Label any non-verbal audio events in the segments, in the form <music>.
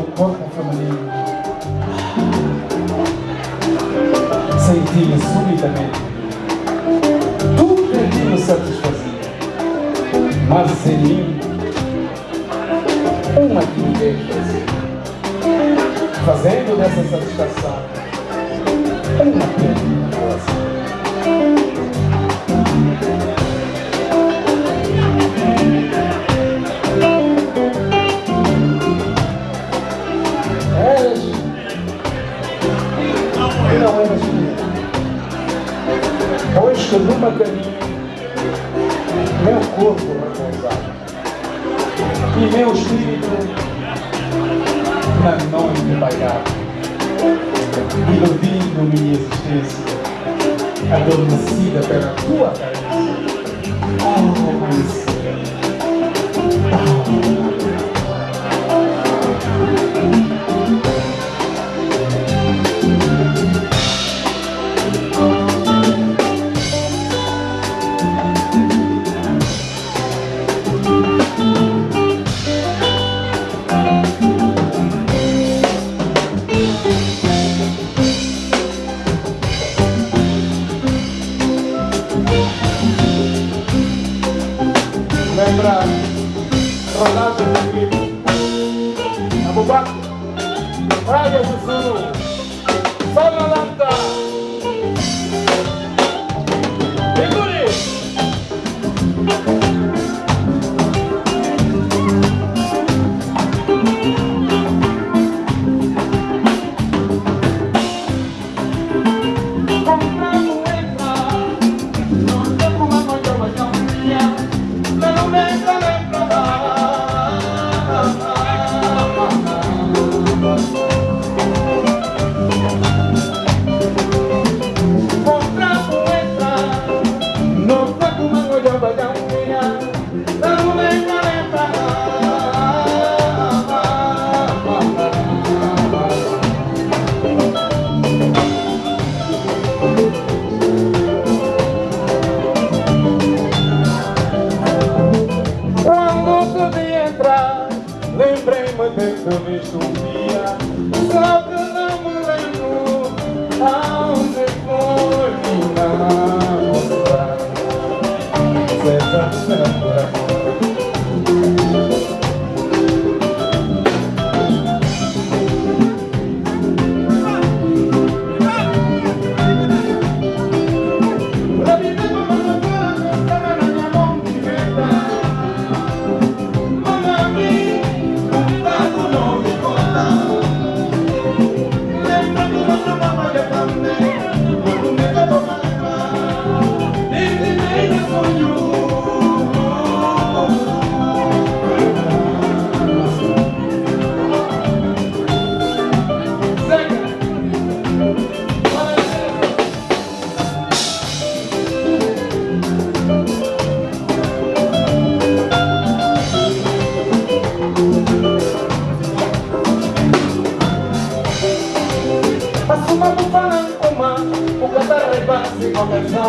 o ponto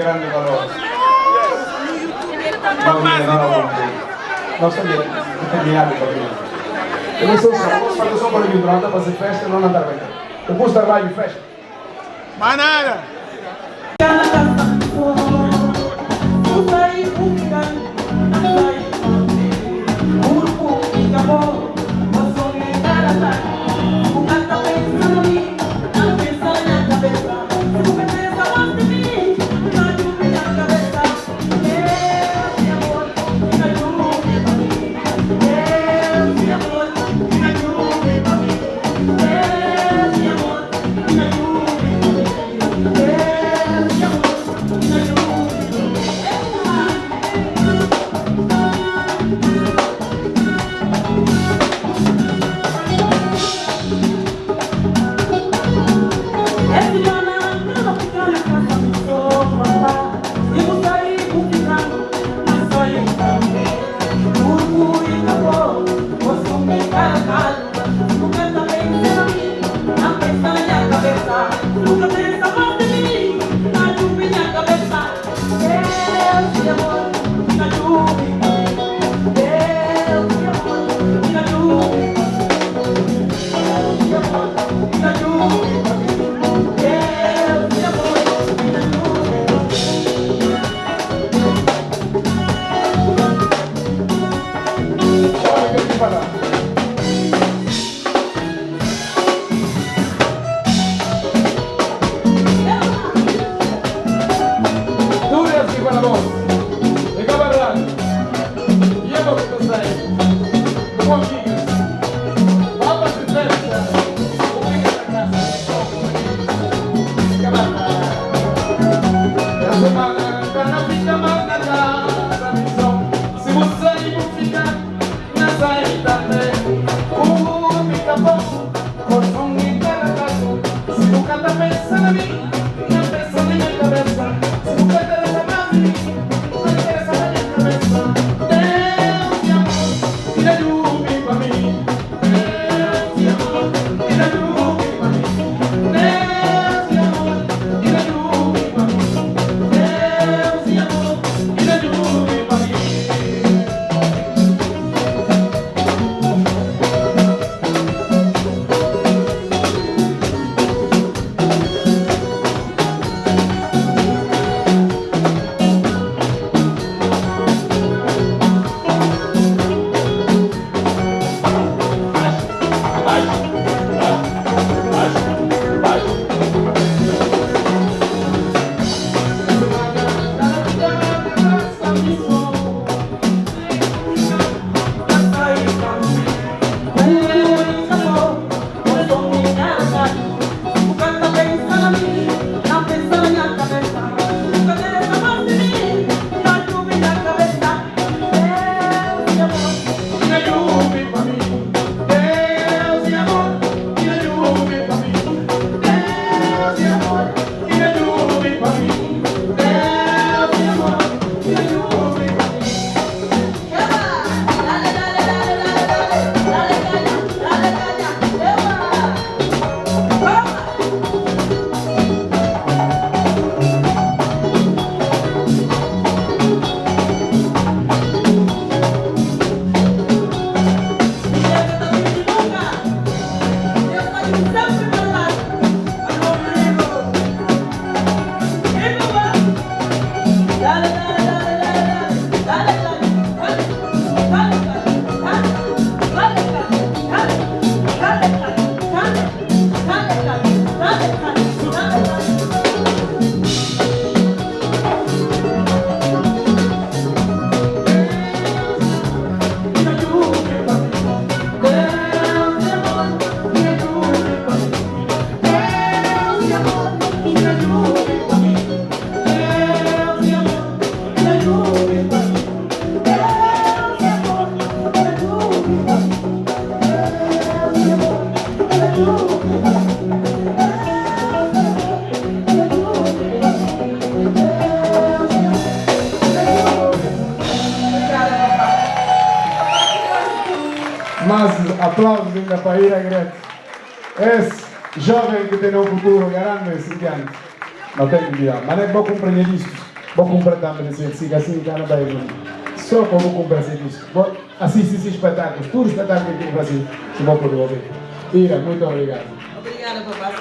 é gente de grande valor. Não me enganaram Não sabia, determinado para mim. Eu não sei se vamos fazer só para mim, para fazer festa, não andar bem. Depois estar lá em festa. Manada! Mas aplausos ainda que tem um futuro grande, Cintiano. Não tem que dizer, mas é bom compreender isto. Vou comprar também esse siga assim, cá na Bahia. Só como vou comprar. Vou assistir esses espetáculos, tudo espetáculo que tem no Brasil, se vou poder ouvir. Ira, muito obrigado. Obrigada, papá.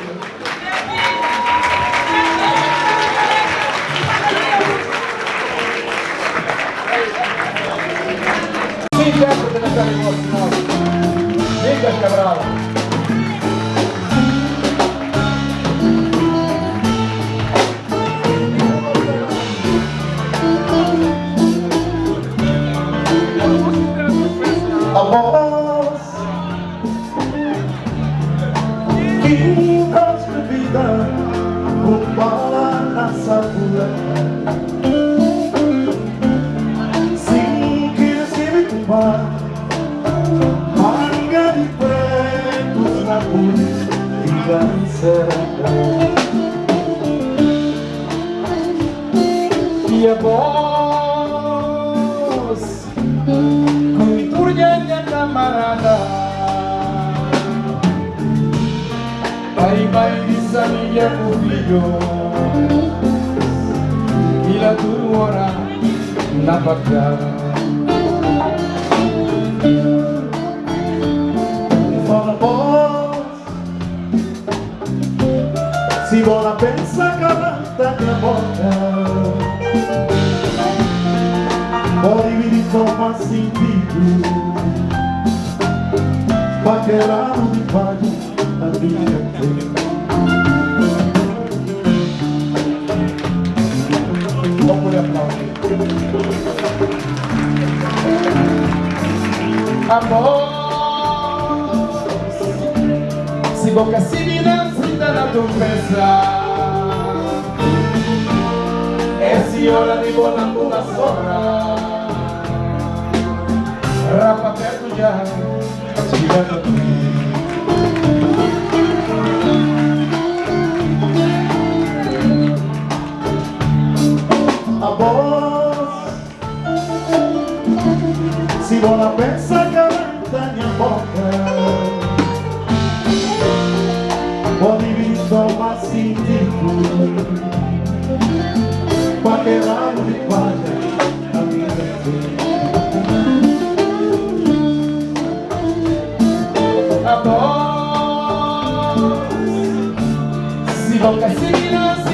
Sim, de. Liga, Cabral. Rua Vingança E a voz com turgente camarada. Vai, vai, diz a Pensa calanta minha boca. Pode vir toma sentido. Paquerado de palho a minha vida aplaudir Amor Se boca si dinanzi na tua festa E si ora di buona una sola Rapa perto già Girando qui A voz Se bola pensa Si boca si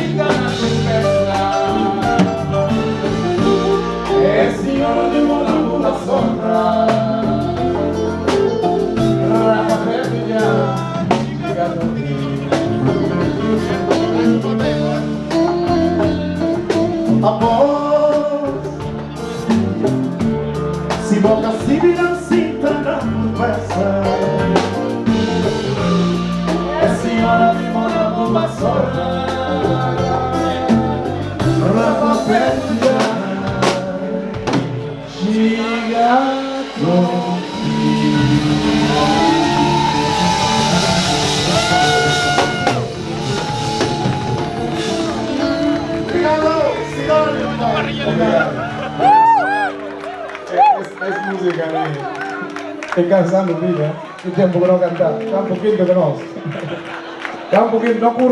Es música de... Estoy cansando, mira. El tiempo que no cantar. Está un poquito que no. Está un poquito, no ocurre.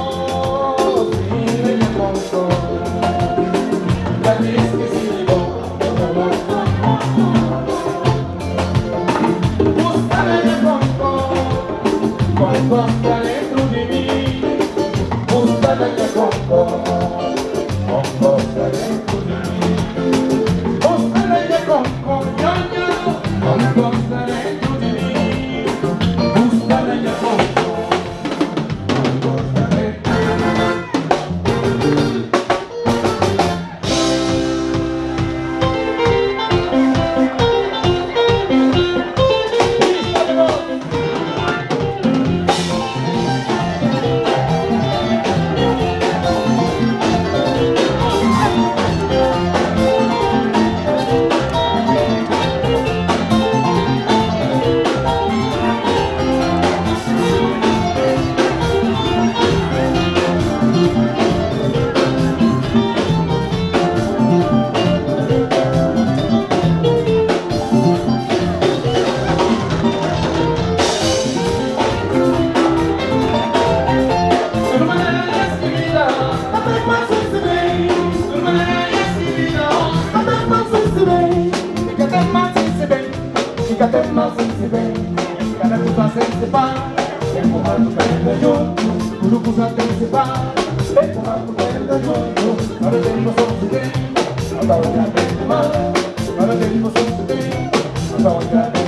About that, about that, about that.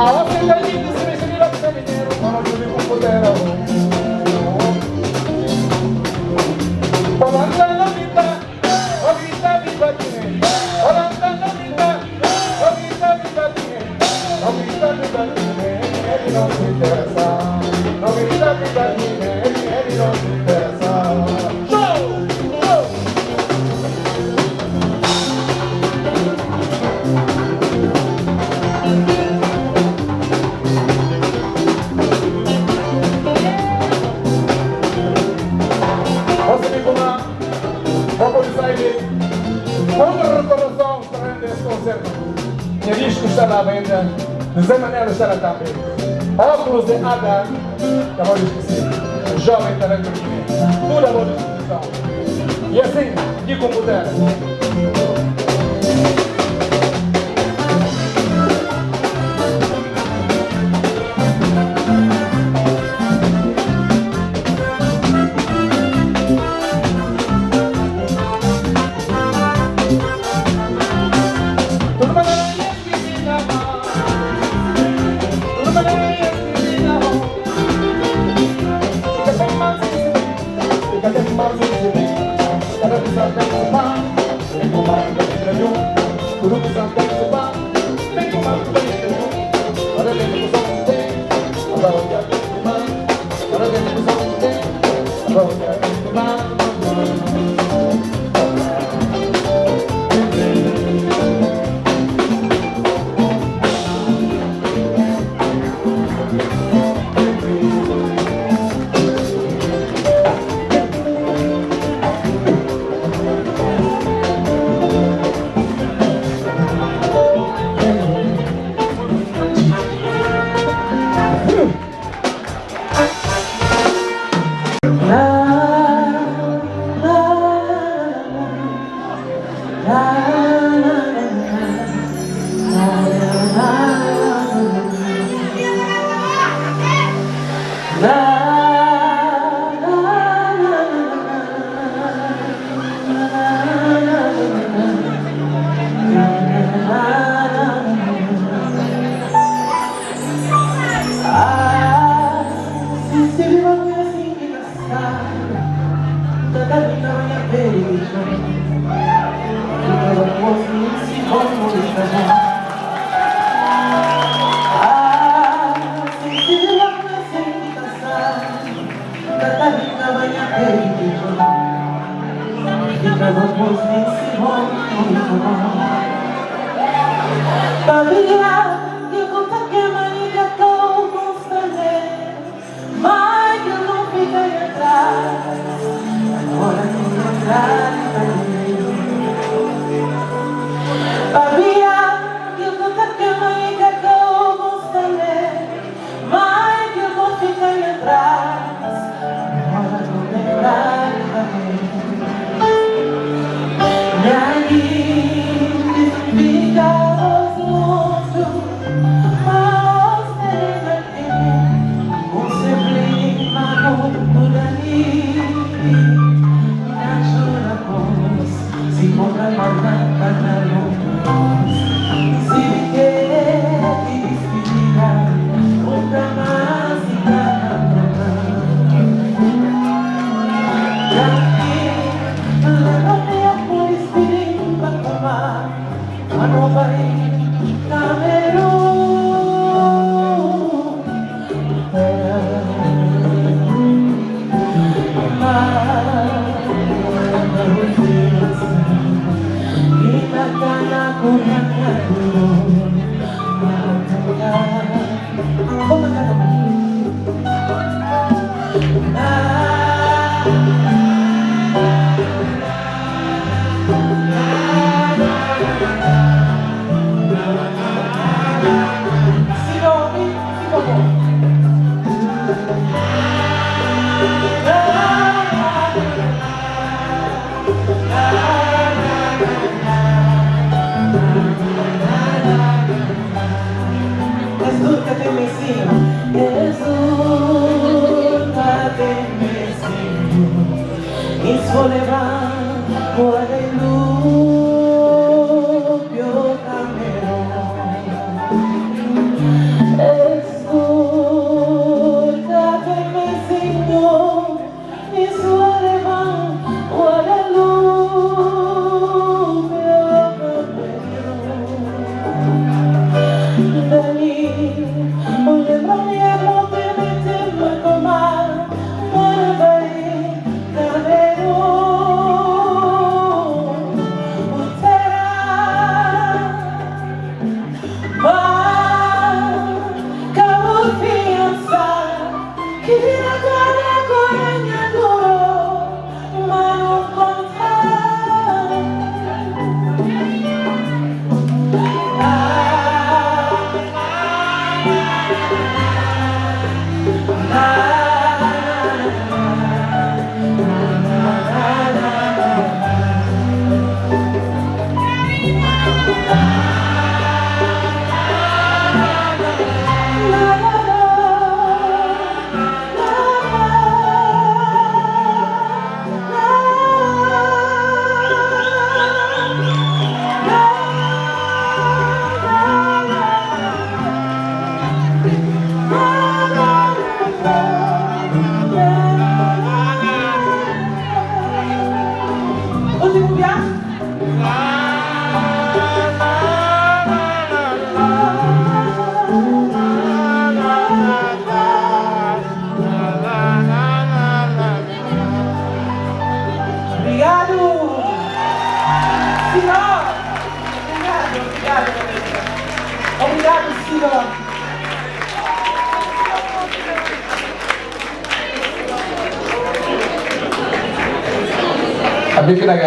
Ah la que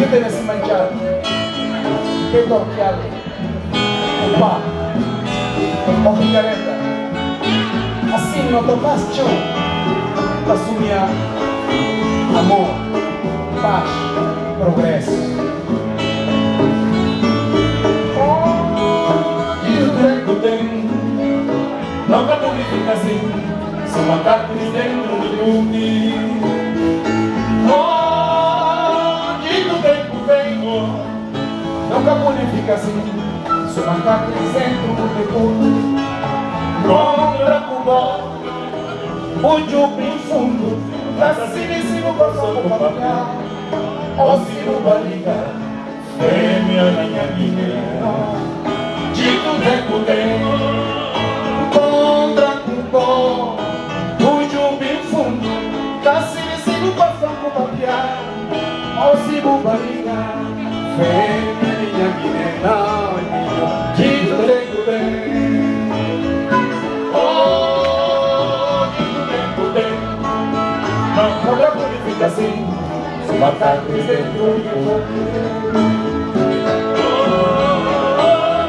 Si mangiare? Che tocchiare? Un pa. Un picaretta. Assim não tocas chão. Assumia amor, paz, progresso. O treco tem Nunca pude ficar assim Sou macaco de dentro de tudo Onde ficar assim. Sou macaco de centro de tudo. Contra Cuba O jupim fundo, em cima com o papel. O sino barriga, Fêmea minha guiné dito tempo tem. Contra Cuba, o jupim fundo, em cima com o papel. O sino barriga, fêmea minha tem Nunca pude ficar assim Sou macaco de dentro de tudo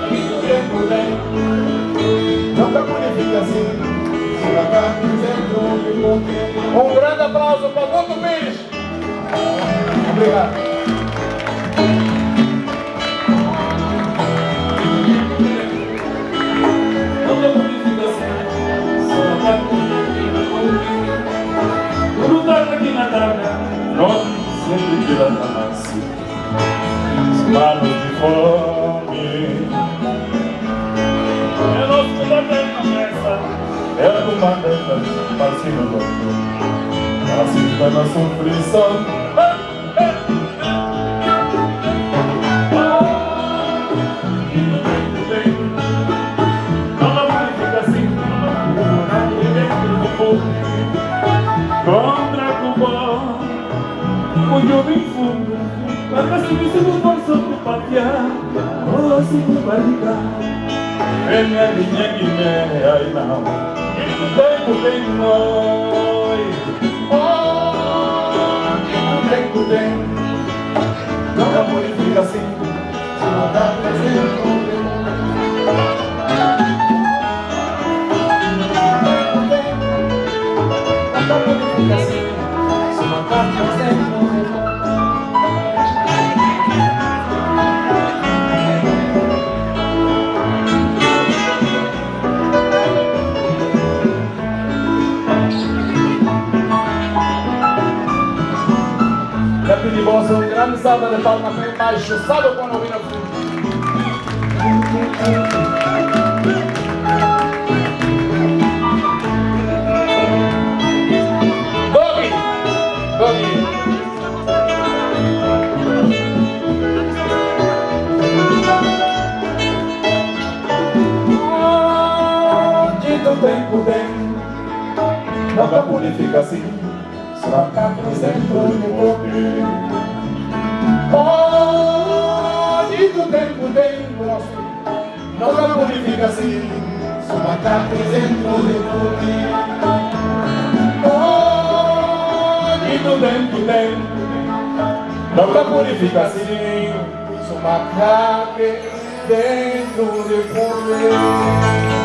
Onde do tempo tem Nunca pude ficar assim. Se a carne dentro de você. Um grande aplauso para Guto Pires. Obrigado. Lá nasce Manos de fome. É nosso comandante na mesa É o comandante para cima do Assim está na sofrição Guiné, ai não, e o tempo tem nós. Oh, que tempo tem. Nunca pude ficar assim. Se a carne dentro salva de bem baixo, salve quando ouvir a frente. Dogi! Dogi! Onde do tempo tem Nunca pude ficar assim Só capo dentro de você tempo tem Nunca pude ficar assim Só capo dentro de você Onde do tempo tem Nunca pude ficar assim Sou macaque dentro de você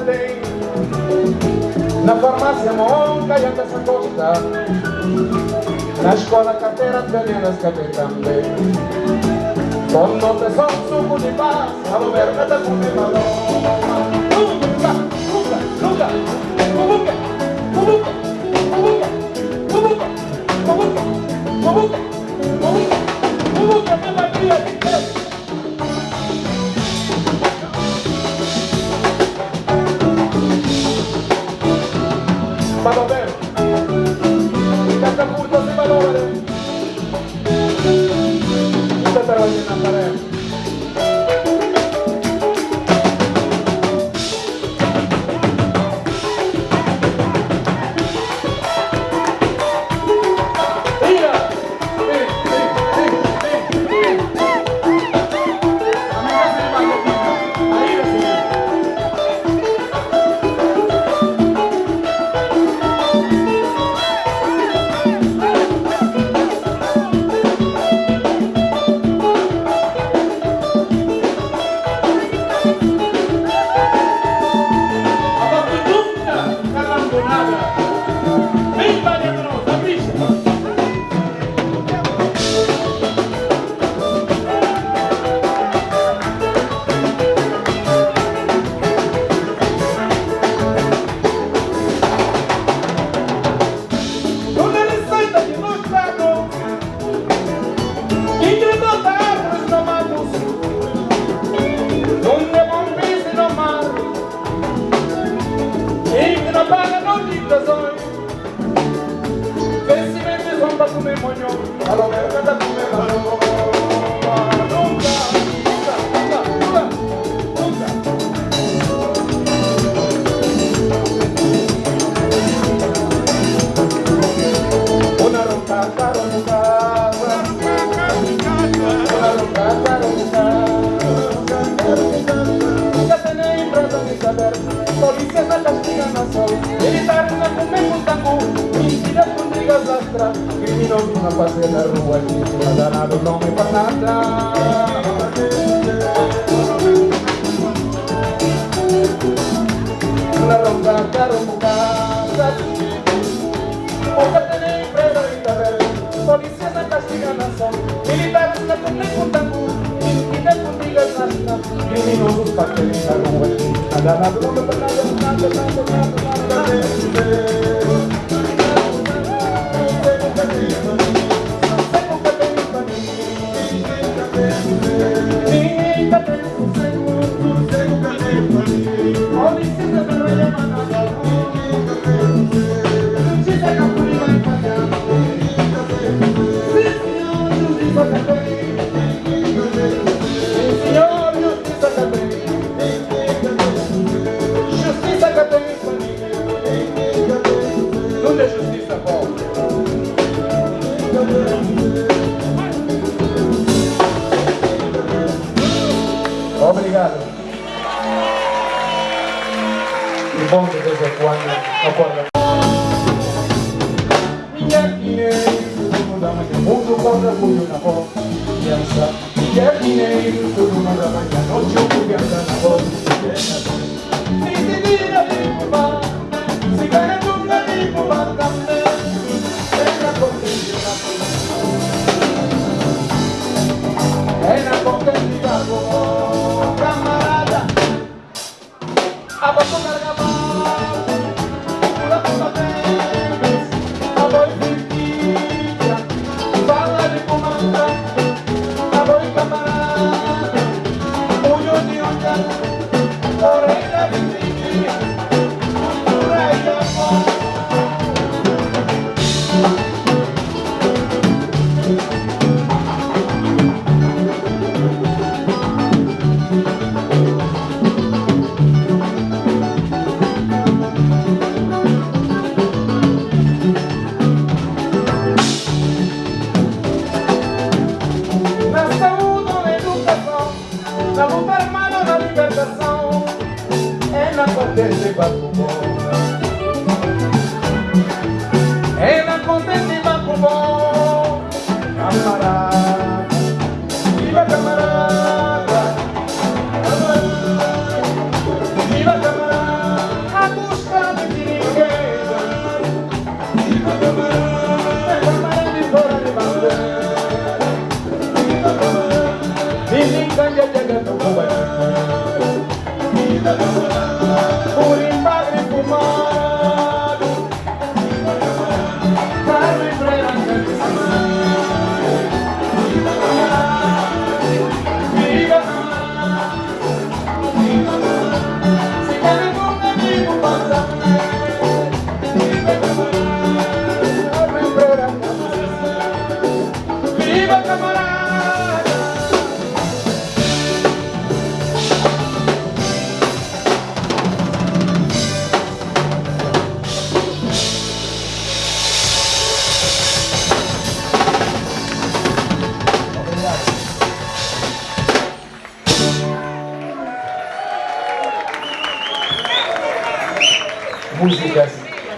tem Na farmácia monca e anda essa costa Na escola carteira ganhando que tem também. Com nota só suco de paz. Com meu balão Nunca, nunca, nunca Nunca, nunca, nunca Nunca, nunca, nunca Nunca Como que me magia de Deus? Vado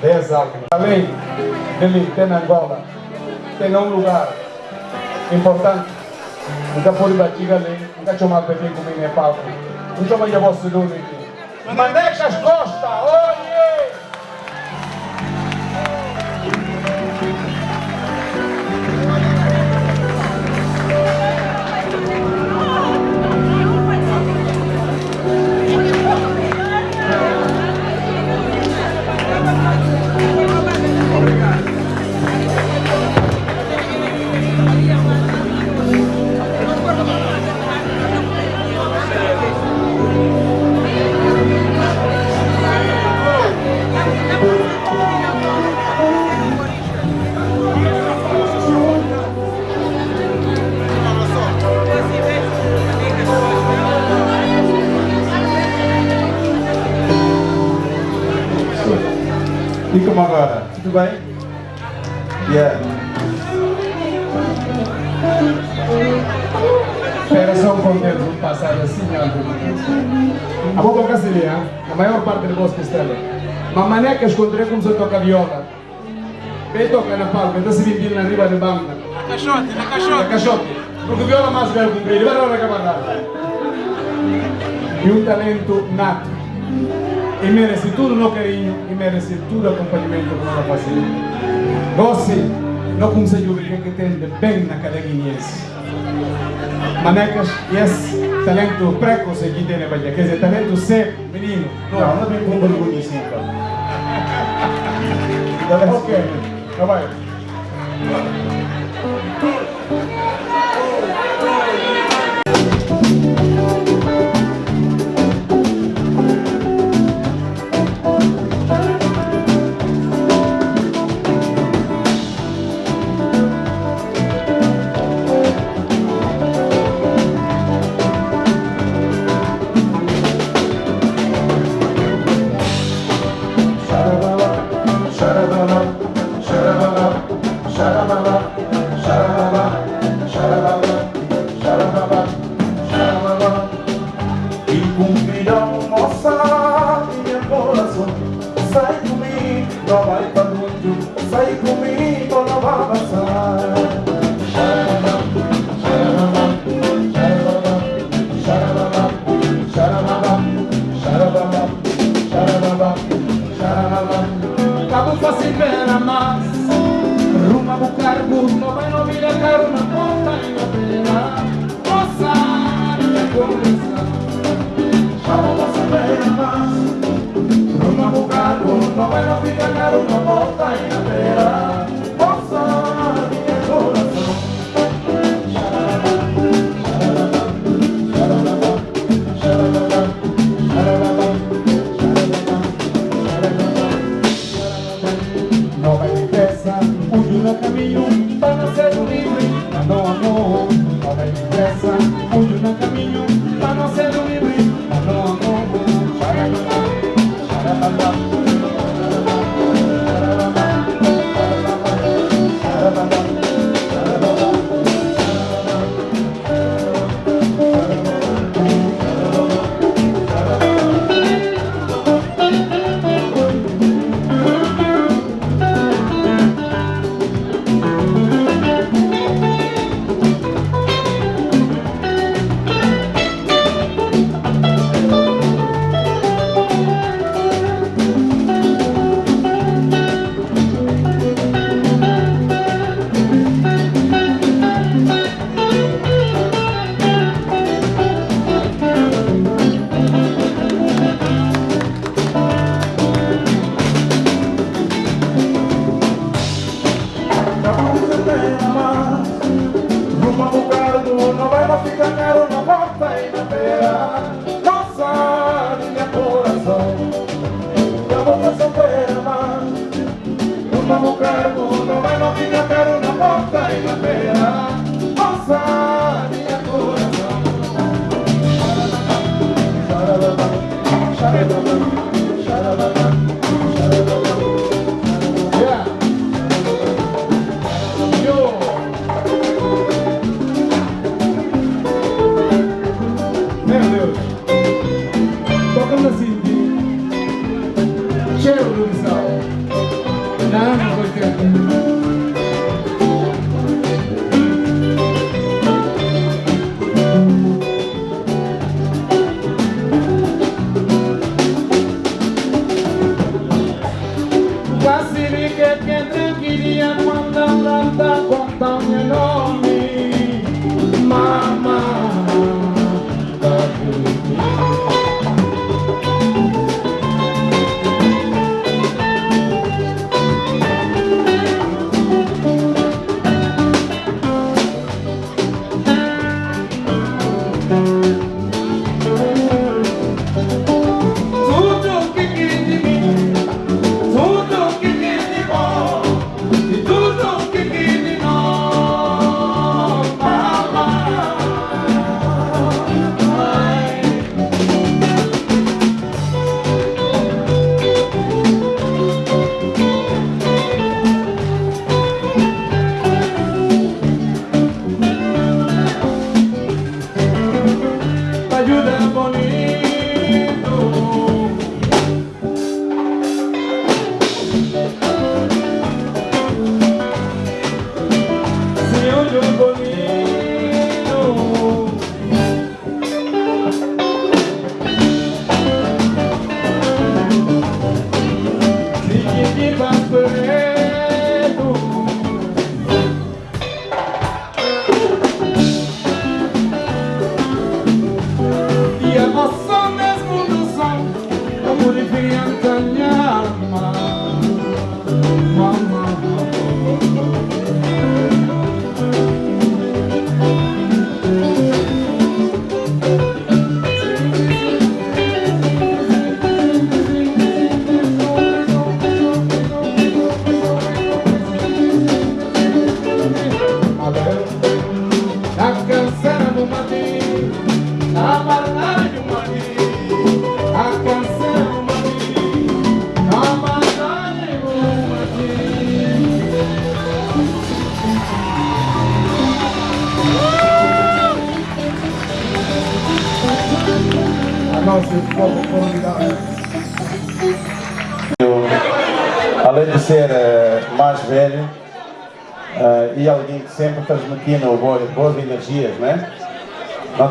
10 águias. Além de na Angola, tem um lugar importante. Nunca foi batiga ali, nunca chamar bebê comigo em palco. Não chama de vosso dono aqui. Manecas Costa, Tudo bem? Yeah. Era só um contexto do passado assim. A boca brasileira, a maior parte do bosque estrela. Mas maneca escondeu como se toca viola. Quem toca na palma, então se vir na riba de banda. Na caixote, na Na caixote. caixote. Porque viola mais velho comprido, vai lá camarada. E um talento nato. E merece tudo no carinho, e merece tudo o acompanhamento que nós fazemos. Você não consegue ver o que tem de bem na cadaguinhense. Manecas, esse talento precoce que tem na Bahia, quer dizer, talento seco, menino. Não, não vem com orgulho assim, <laughs> cara. Ok, então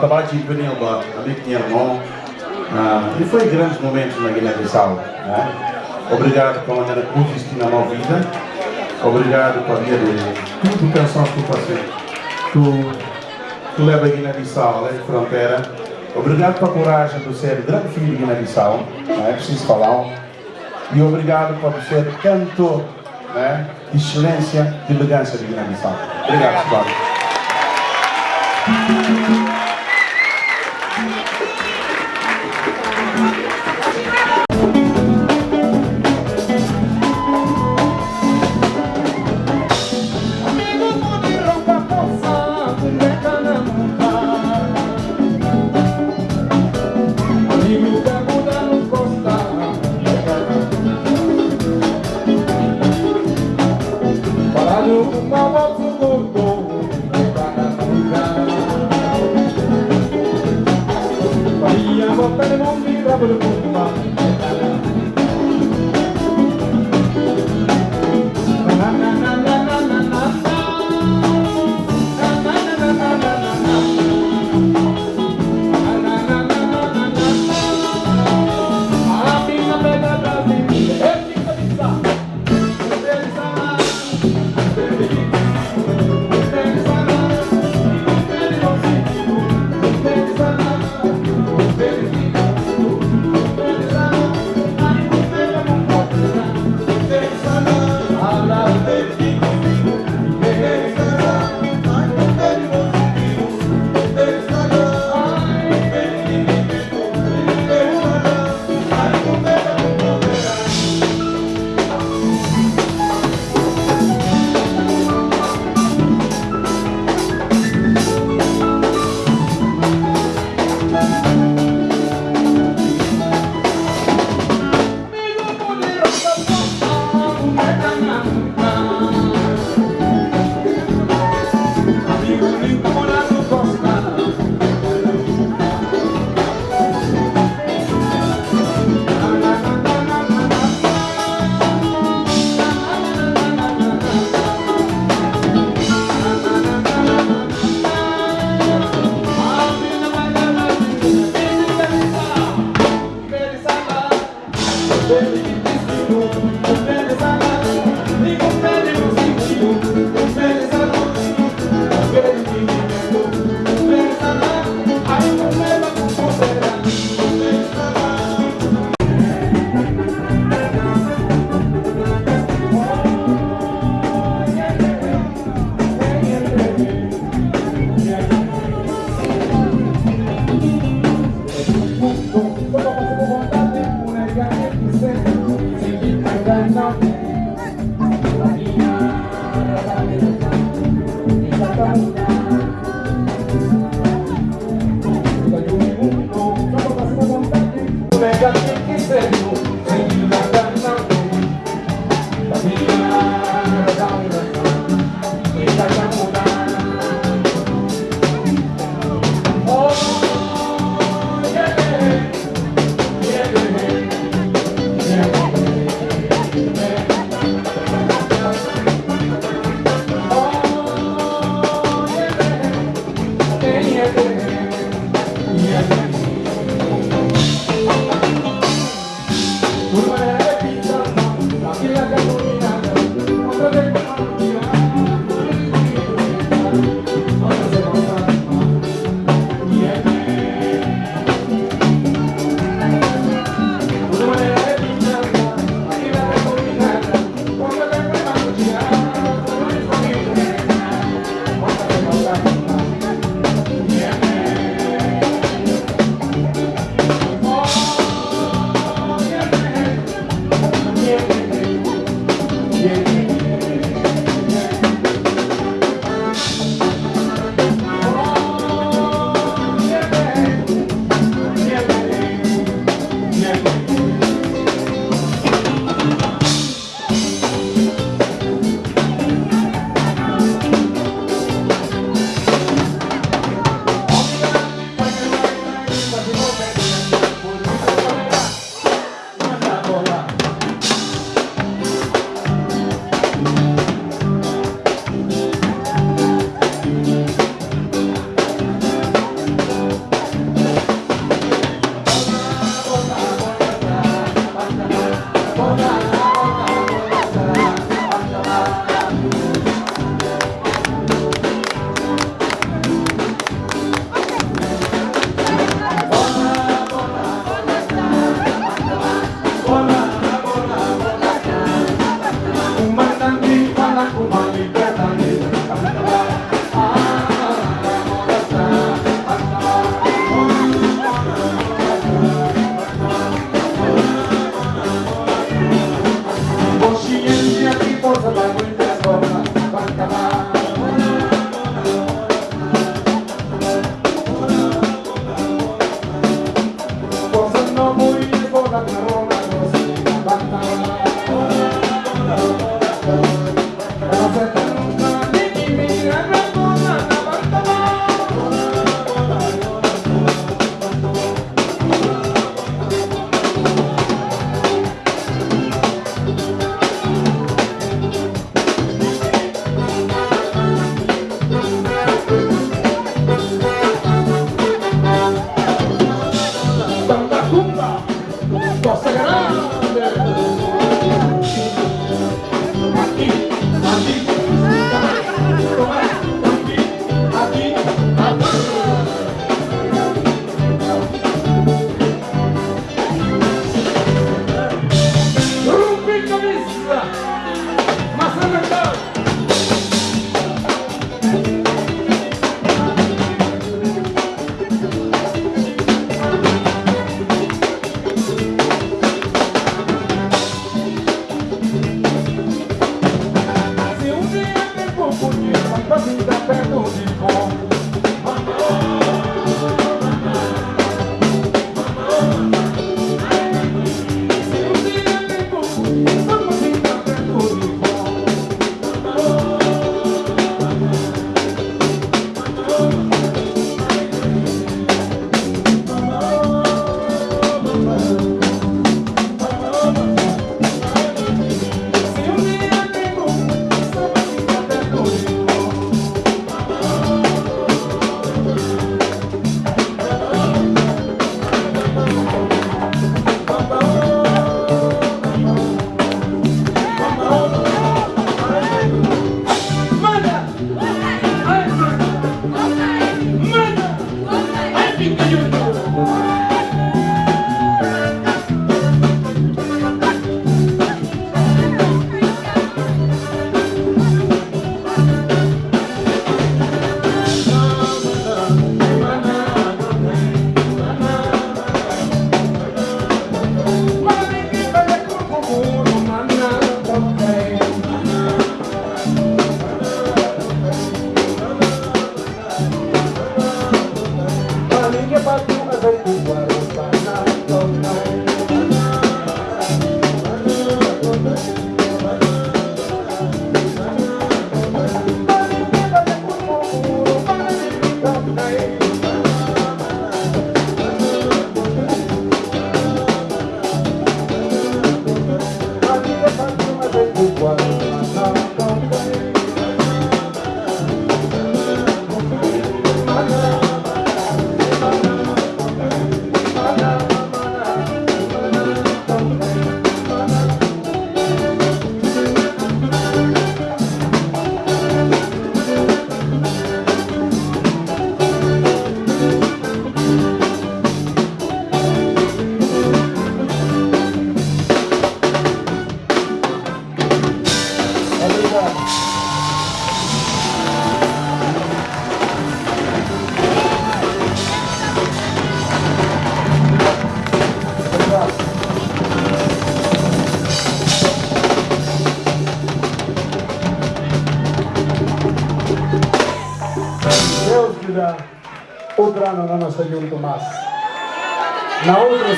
Benilba, ali que tinha irmão, uh, e foi grandes momentos na Guiné-Bissau. Né? Obrigado pela maneira que exististe na minha vida, obrigado por ver tudo canções que tu passei. Tu, tu leva a Guiné-Bissau, além de fronteira, Obrigado pela coragem de ser grande filho de Guiné-Bissau, não é preciso falar. E obrigado por ser cantor né, de excelência, de elegância de Guiné-Bissau. Obrigado, pessoal.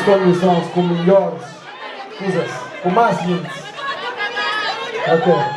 Outras condições, com melhores coisas, com mais gente. Ok.